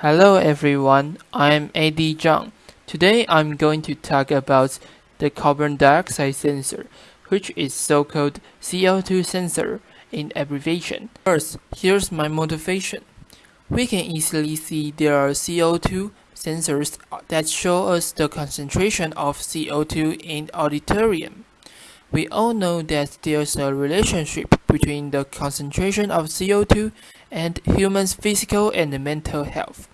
Hello everyone, I'm AD Zhang. Today I'm going to talk about the carbon dioxide sensor, which is so-called CO2 sensor in abbreviation. First, here's my motivation. We can easily see there are CO2 sensors that show us the concentration of CO2 in auditorium. We all know that there's a relationship between the concentration of CO2 and humans' physical and mental health.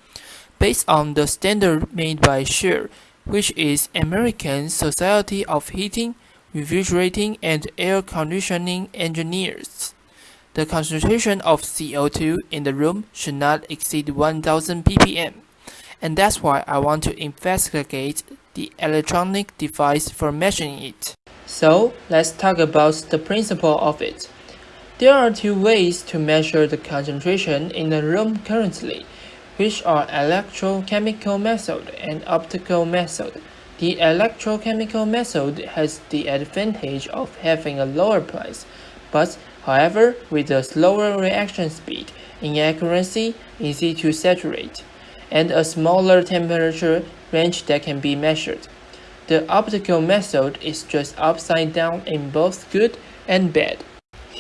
Based on the standard made by ASHRAE, which is American Society of Heating, Refrigerating and Air Conditioning Engineers. The concentration of CO2 in the room should not exceed 1000 ppm. And that's why I want to investigate the electronic device for measuring it. So let's talk about the principle of it. There are two ways to measure the concentration in a room currently, which are electrochemical method and optical method. The electrochemical method has the advantage of having a lower price, but however, with a slower reaction speed, inaccuracy, easy to saturate, and a smaller temperature range that can be measured. The optical method is just upside down in both good and bad.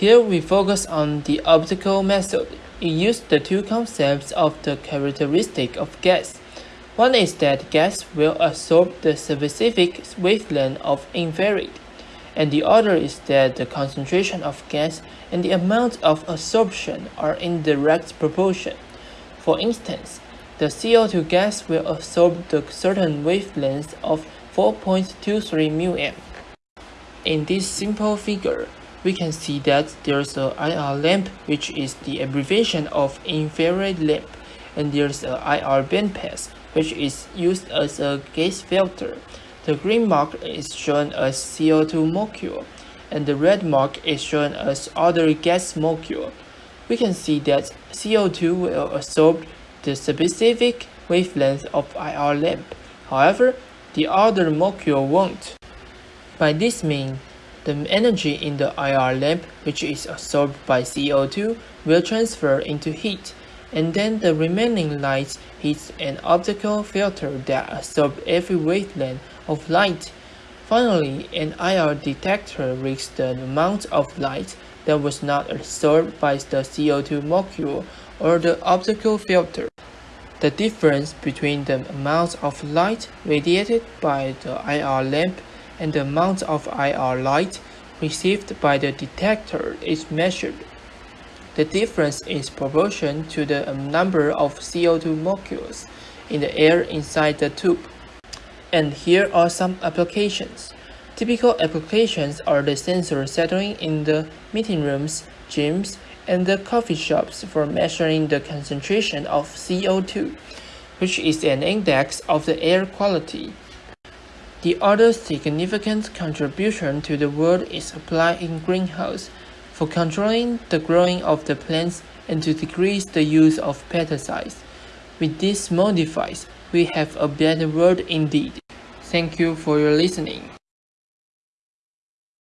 Here we focus on the optical method. It uses the two concepts of the characteristic of gas. One is that gas will absorb the specific wavelength of infrared, and the other is that the concentration of gas and the amount of absorption are in direct proportion. For instance, the CO2 gas will absorb the certain wavelength of 4.23 μm. In this simple figure, we can see that there's a IR lamp which is the abbreviation of infrared lamp and there's a IR bandpass which is used as a gas filter. The green mark is shown as CO2 molecule and the red mark is shown as other gas molecule. We can see that CO2 will absorb the specific wavelength of IR lamp. However, the other molecule won't. By this means, the energy in the IR lamp, which is absorbed by CO2, will transfer into heat, and then the remaining light hits an optical filter that absorbs every wavelength of light. Finally, an IR detector reads the amount of light that was not absorbed by the CO2 molecule or the optical filter. The difference between the amount of light radiated by the IR lamp and the amount of IR light received by the detector is measured. The difference is proportional to the number of CO2 molecules in the air inside the tube. And here are some applications. Typical applications are the sensor settling in the meeting rooms, gyms, and the coffee shops for measuring the concentration of CO2, which is an index of the air quality. The other significant contribution to the world is applied in greenhouse for controlling the growing of the plants and to decrease the use of pesticides. With this small device, we have a better world indeed. Thank you for your listening.